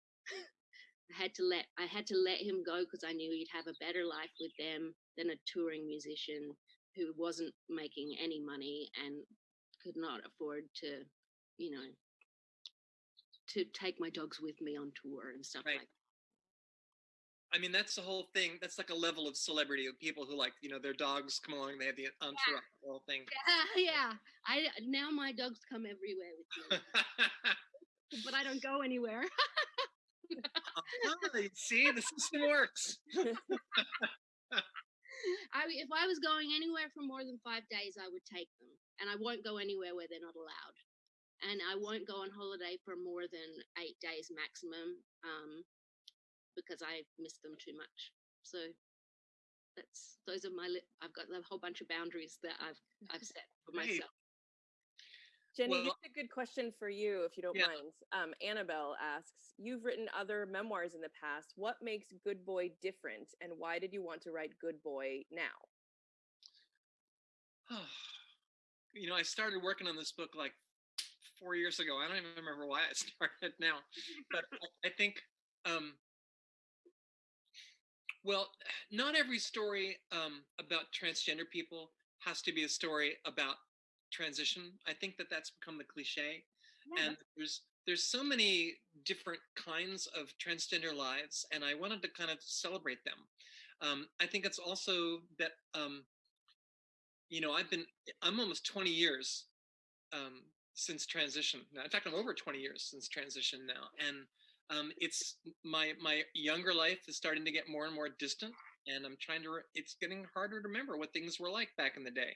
I had to let I had to let him go because I knew he'd have a better life with them than a touring musician who wasn't making any money and could not afford to, you know, to take my dogs with me on tour and stuff Right. like I mean, that's the whole thing. That's like a level of celebrity of people who like, you know, their dogs come along. They have the entourage, the whole thing. Yeah, yeah. I now my dogs come everywhere with me, but I don't go anywhere. Uh-huh, you see, the system works. I if I was going anywhere for more than five days, I would take them, and I won't go anywhere where they're not allowed. and I won't go on holiday for more than eight days maximum, um, because I miss them too much. So that's those are my. Li- I've got a whole bunch of boundaries that I've I've set for myself. Jenny, Well- a good question for you, if you don't Yeah. mind. Um, Annabelle asks, you've written other memoirs in the past. What makes Good Boy different, and why did you want to write Good Boy now? you know, I started working on this book like four years ago. I don't even remember why I started now, but I, I think, um, well, not every story um, about transgender people has to be a story about transition. I think that that's become the cliche, and there's there's so many different kinds of transgender lives, and I wanted to kind of celebrate them. Um, I think it's also that um, you know I've been I'm almost 20 years um, since transition. Now, in fact, I'm over 20 years since transition now, and um, it's my my younger life is starting to get more and more distant, and I'm trying to. It's getting harder to remember what things were like back in the day.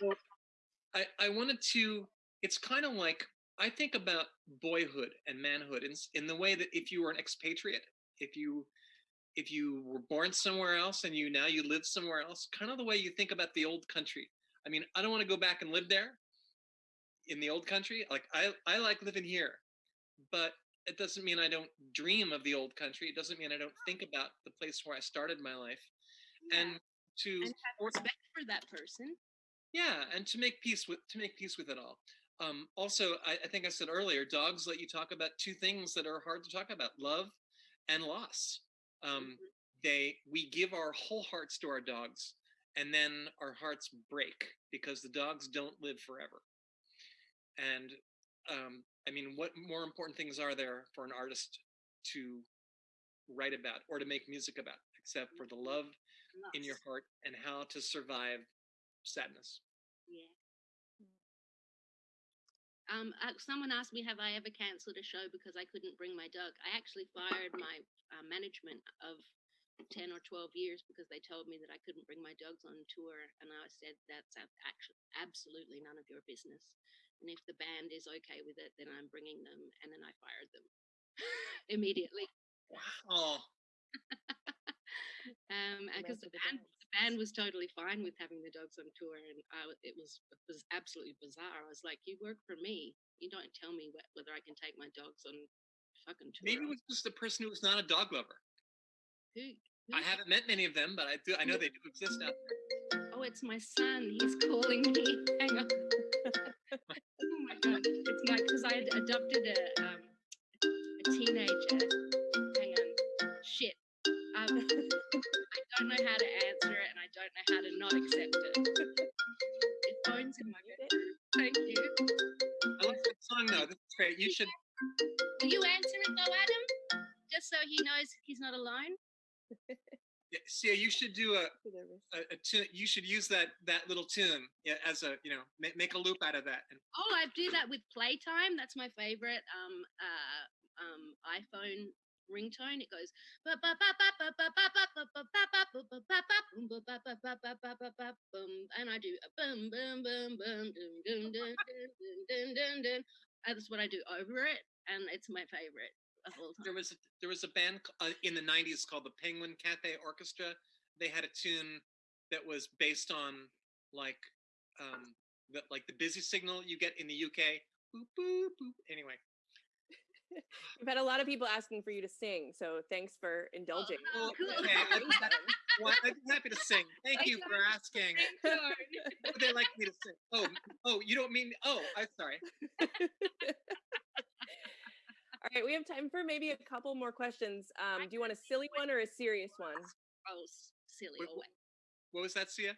so I I wanted to. It's kind of like I think about boyhood and manhood in in the way that if you were an expatriate, if you if you were born somewhere else and you now you live somewhere else, kind of the way you think about the old country. I mean, I don't want to go back and live there in the old country. Like I, I like living here, but it doesn't mean I don't dream of the old country. It doesn't mean I don't think about the place where I started my life. Yeah, And to and have or- respect for that person. Yeah, and to make peace with to make peace with it all. Um, also, I, I think I said earlier, dogs let you talk about two things that are hard to talk about: love and loss. Um, Mhm. they we give our whole hearts to our dogs, and then our hearts break because the dogs don't live forever. And um, I mean, what more important things are there for an artist to write about or to make music about, except for the love in your heart and how to survive sadness? Yeah. Um, uh, someone asked me, have I ever cancelled a show because I couldn't bring my dog? I actually fired my uh, management of 10 or 12 years because they told me that I couldn't bring my dogs on tour. And I said, that's actually absolutely none of your business. And if the band is okay with it, then I'm bringing them. And then I fired them immediately. Wow. Um, because the the band. The band was totally fine with having the dogs on tour, and I, it was it was absolutely bizarre. I was like, "You work for me. You don't tell me wh- whether I can take my dogs on fucking tour." Maybe it was just a person who was not a dog lover. who, I haven't met many of them, but I do. I know they do exist out there. Oh, it's my son. He's calling me. Hang on. oh my god, it's my because I had adopted a um, a teenager. Hang on. Shit. Um, don't know how to answer it, and I don't know how to not accept it. It phone's in my Mute it. bedroom. Thank you. I like that song though. This is great. You should. Will you answer it though, Adam? Just so he knows he's not alone. yeah, See, you should do a, a, a tune. You should use that that little tune yeah, as a you know make, make a loop out of that. And Oh, I do that with Playtime. That's my favorite um uh um iPhone ringtone. It goes and I do boom boom boom boom dum dum dum dum dum dum. That's what I do over it, and it's my favorite of all there time. was a, there was a band uh, in the '90s called the Penguin Cafe Orchestra. They had a tune that was based on like um the, like the busy signal you get in the UK. Boop boop boop. Anyway. We've had a lot of people asking for you to sing, so thanks for indulging. Oh, Well, okay, I'd be happy- well, I'd happy to sing. Thank Thank you you. for asking. Sure. Would they like me to sing? Oh, oh, you don't mean? Oh, I'm sorry. All right, we have time for maybe a couple more questions. Um, do you want a silly one or a serious one? Oh, s- silly. Wait, Oh. What was that, Sia?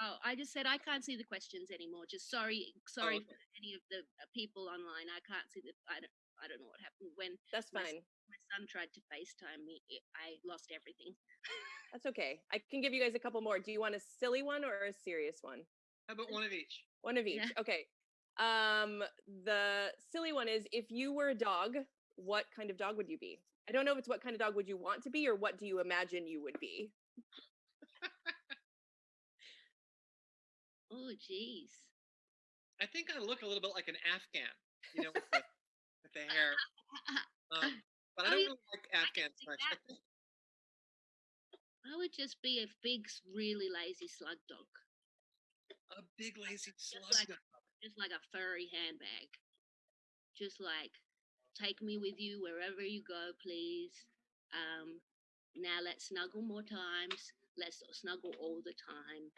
Oh, I just said I can't see the questions anymore. Just sorry, sorry okay. for any of the uh, people online. I can't see the. I don't. I don't know what happened when That's fine. my son tried to FaceTime me. I lost everything. That's okay. I can give you guys a couple more. Do you want a silly one or a serious one? How about one of each? One of each. Yeah. Okay. Um, the silly one is if you were a dog, what kind of dog would you be? I don't know if it's what kind of dog would you want to be or what do you imagine you would be? Oh, jeez. I think I look a little bit like an Afghan. you know, with the, with the hair. Um, but I don't really like Afghans much. I that. think I would just be a big, really lazy slug dog, a big lazy slug. like- dog. just like a furry handbag. Just like, take me with you wherever you go, please. Um, now let's snuggle more times. Let's snuggle all the time.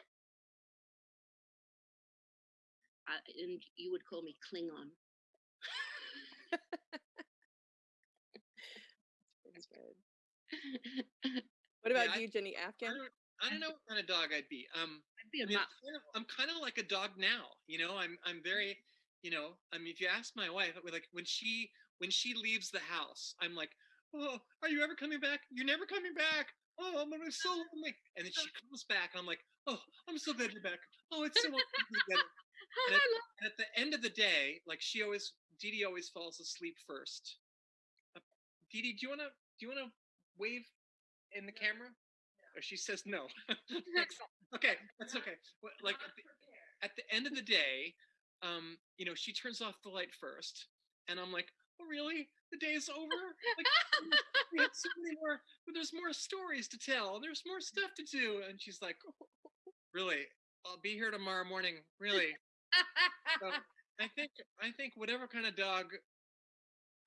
I, and you would call me Klingon. What about I- you, Jenny I Afghan? don't, I don't know what kind of dog I'd be. Um, I'd be I a mean, mutt. I'm kind, of, I'm kind of like a dog now. You know, I'm I'm very, you know, I mean, if you ask my wife, like when she when she leaves the house, I'm like, oh, are you ever coming back? You're never coming back. Oh, I'm gonna be so lonely. And then she comes back, and I'm like, oh, I'm so glad you're back. Oh, it's so wonderful to be together. And at, and at the end of the day, like she always, Dee Dee always falls asleep first. Uh, Dee Dee, do you wanna do you wanna wave in the camera? Or she says no. okay, that's okay. Like at the, at the end of the day, um, you know, she turns off the light first, and I'm like, oh really? The day is over? Like, we have so many more, but there's more stories to tell. There's more stuff to do. And she's like, really? I'll be here tomorrow morning. Really? So I think I think whatever kind of dog,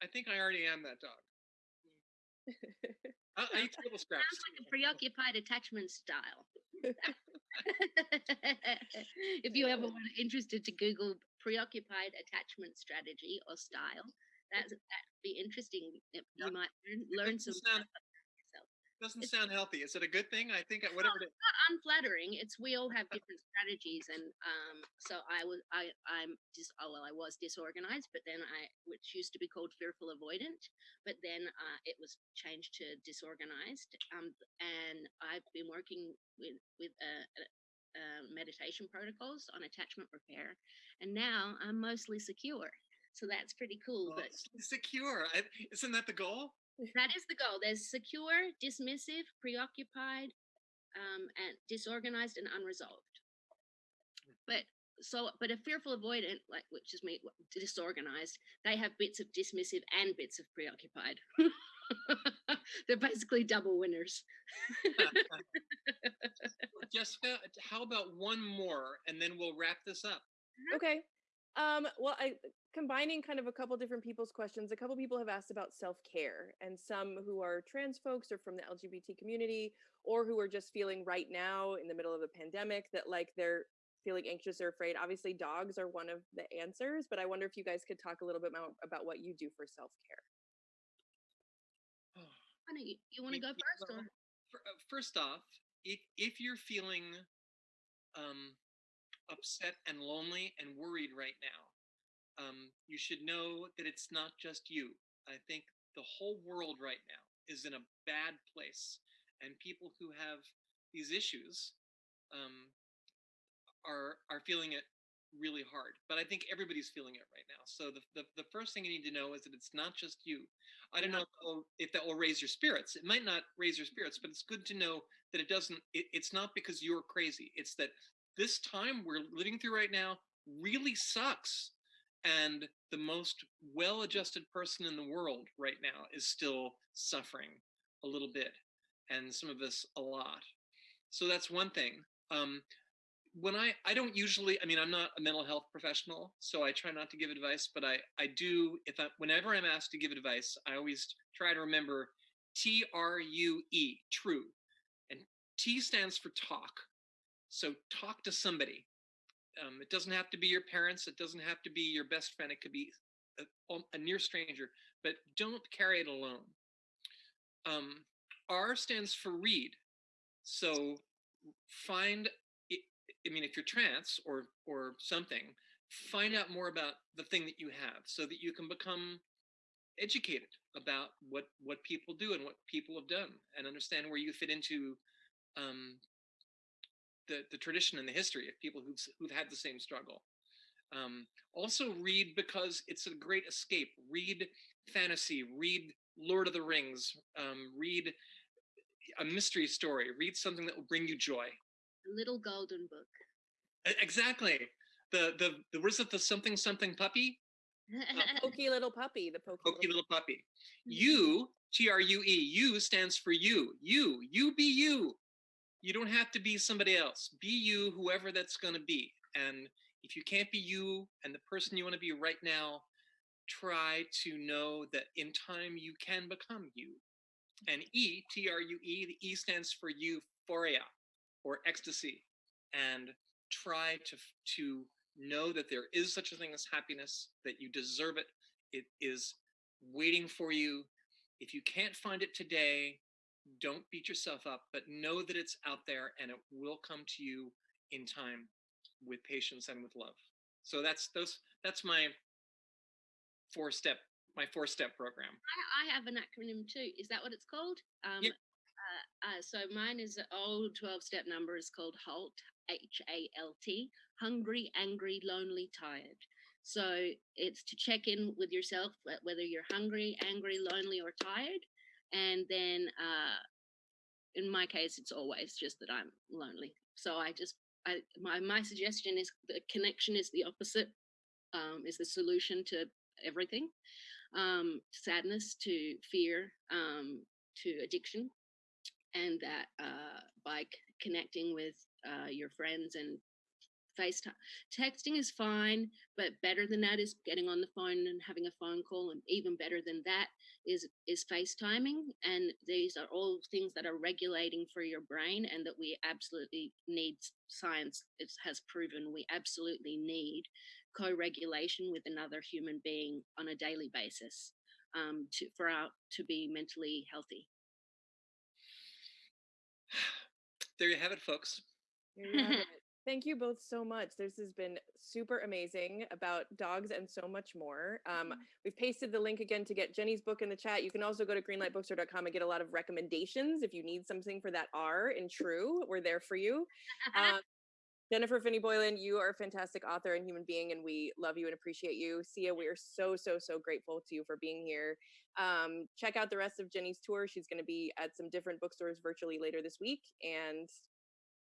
I think I already am that dog. Mm. I, I eat table scraps. Sounds like a preoccupied attachment style. if you ever want interested to Google preoccupied attachment strategy or style, that's that'd be interesting. You might learn, learn some sound- stuff about yourself. Doesn't It's- sound healthy. Is it a good thing? I think whatever it is. Not unflattering. It's we all have different strategies, and um, so I was I I'm just oh well I was disorganized, but then I which used to be called fearful avoidant, but then uh, it was changed to disorganized. Um, and I've been working with with uh, uh, uh, meditation protocols on attachment repair, and now I'm mostly secure. So that's pretty cool. But secure. I, isn't that the goal? That is the goal. There's secure, dismissive, preoccupied, um, and disorganized and unresolved. But so, but a fearful avoidant, like which is me, disorganized, they have bits of dismissive and bits of preoccupied. They're basically double winners. Jessica, how about one more and then we'll wrap this up? Okay. Um, well, I combining kind of a couple different people's questions. A couple people have asked about self-care, and some who are trans folks or from the LGBT community, or who are just feeling right now in the middle of a pandemic that like they're feeling anxious or afraid. Obviously, dogs are one of the answers, but I wonder if you guys could talk a little bit more about what you do for self-care. Why don't you, you want to go first? well, Or? uh, First off, if if you're feeling um, upset and lonely and worried right now, um, you should know that it's not just you. I think the whole world right now is in a bad place, and people who have these issues um, are are feeling it really hard. But I think everybody's feeling it right now. So the, the the first thing you need to know is that it's not just you. I don't know if that, will, if that will raise your spirits. It might not raise your spirits, but it's good to know that it doesn't. It, it's not because you're crazy. It's that this time we're living through right now really sucks, and the most well-adjusted person in the world right now is still suffering a little bit, and some of us a lot. So that's one thing. Um, when I I don't usually I mean I'm not a mental health professional, so I try not to give advice, but I I do if I whenever I'm asked to give advice, I always try to remember T R U E, true. And T stands for talk. So talk to somebody. Um, it doesn't have to be your parents, it doesn't have to be your best friend, it could be a, a near stranger, but don't carry it alone. Um, R stands for read. So find I mean, if you're trans or or something, find out more about the thing that you have, so that you can become educated about what what people do and what people have done, and understand where you fit into um, the the tradition and the history of people who've who've had the same struggle. Um, also, read because it's a great escape. Read fantasy. Read Lord of the Rings. Um, read a mystery story. Read something that will bring you joy. A little golden book. Exactly. The the the what is it? The something something puppy. Pokey little puppy, the pokey, pokey little little puppy. You, T R U E, you stands for you. You, you be you. You don't have to be somebody else. Be you, whoever that's going to be. And if you can't be you and the person you want to be right now, try to know that in time you can become you. And E, T R U E, the E stands for euphoria or ecstasy. And try to to know that there is such a thing as happiness, that you deserve it. It is waiting for you. If you can't find it today, don't beat yourself up, but know that it's out there and it will come to you in time with patience and with love. So that's those that's my four step my four step program. I, I have an acronym too. Is that what it's called? Um, Yep. uh, uh, so mine is an old 12 step number is called HALT, H A L T, hungry, angry, lonely, tired. So it's to check in with yourself, whether you're hungry, angry, lonely, or tired. And then uh, in my case, it's always just that I'm lonely. So I just, I, my, my suggestion is the connection is the opposite, um, is the solution to everything um, sadness to fear um, to addiction and that uh, by connecting with uh, your friends and FaceTime. Texting is fine, but better than that is getting on the phone and having a phone call, and even better than that is is FaceTiming. And these are all things that are regulating for your brain, and that we absolutely need. Science has proven we absolutely need co-regulation with another human being on a daily basis um, to for our to be mentally healthy. There you have it, folks. There you have it. Thank you both so much. This has been super amazing about dogs and so much more. Um, we've pasted the link again to get Jenny's book in the chat. You can also go to greenlightbookstore.com and get a lot of recommendations if you need something for that R in true. We're there for you. Um, Jennifer Finney Boylan, you are a fantastic author and human being, and we love you and appreciate you. Sia, we are so, so, so grateful to you for being here. Um, check out the rest of Jenny's tour. She's going to be at some different bookstores virtually later this week. And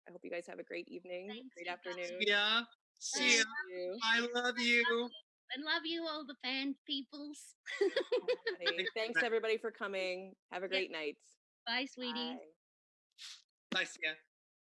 I hope you guys have a great evening, Thanks, great afternoon. Yeah. See ya. Thank you. I love you. and love you all the fan peoples. Thanks everybody for coming. Have a great night. Bye, sweetie. Bye. Bye, see ya.